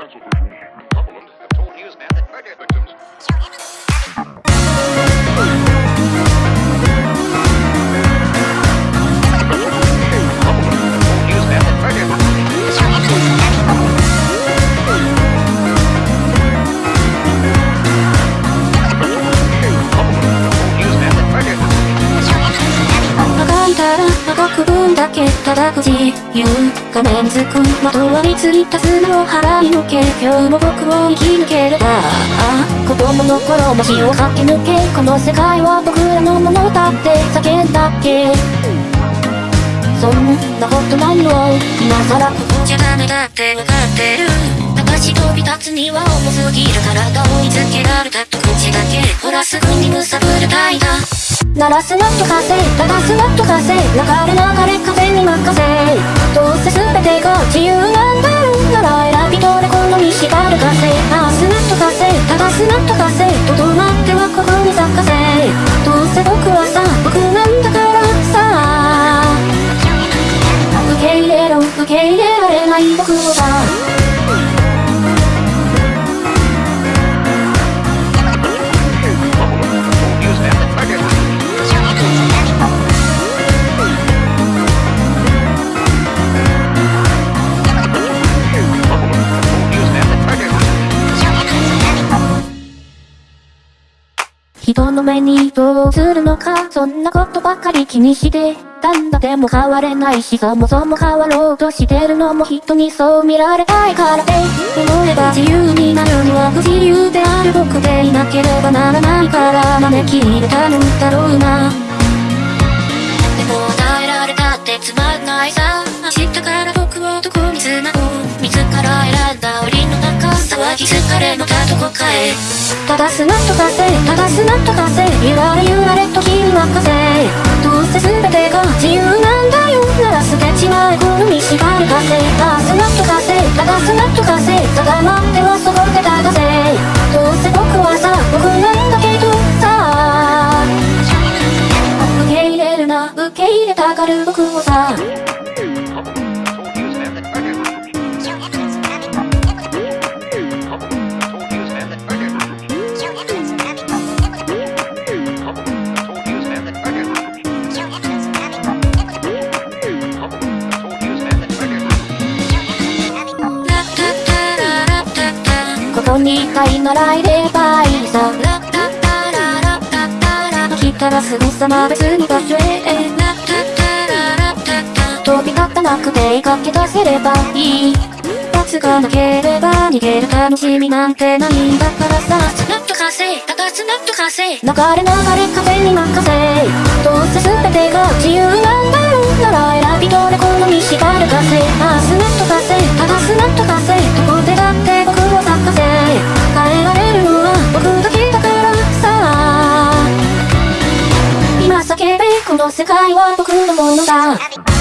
Cumberland have told newsmen that murder victims ただく自由画面づくまとわりついた砂を払いのけ。今日も僕を生き抜ければああ子供の頃も死を駆け抜けこの世界は僕らのものだって叫んだっけ。そんなことないよ。今さらここじゃダメだってわかってる。私飛び立つには重すぎる体を追いつけられたと口だけ。ほらすぐにむさぶるたいだ鳴らすなと風流すなと風流れ流れ風に任せどうせ全てが自由なんだろうなら選びどれこのに縛る風回すなと風流すなと風とどまってはここに咲かせどうせ僕はさ僕なんだからさ。受け入れろ受け入れられない僕をさ人の目にどうするのかそんなことばかり気にして。たんだでも変われないしそもそも変わろうとしてるのも人にそう見られたいから。で思えば自由になるのは不自由である。僕でいなければならないから。招き入れたのだろうな。中騒ぎ疲れのたどこかへ。ただすなと風ただすなと風ゆられゆられと君任せ。どうせ全てが自由なんだよなら捨てちまえこの見縛る風ただすなと風ただすなと風定まってはそこで流せ。どうせ僕はさ僕なんだけどさ。受け入れるな受け入れたがる僕をさ。いならいればいいさ来たらすぐさま別に場所へ飛び立たなくて駆け出せればいい罰がなければ逃げる楽しみなんてないんだからさスナッと風流すなっと風流れ流れ風に任せどうせ全てが自由なんだろうなら選びどれこのに縛る風あスナの世界は僕のものだ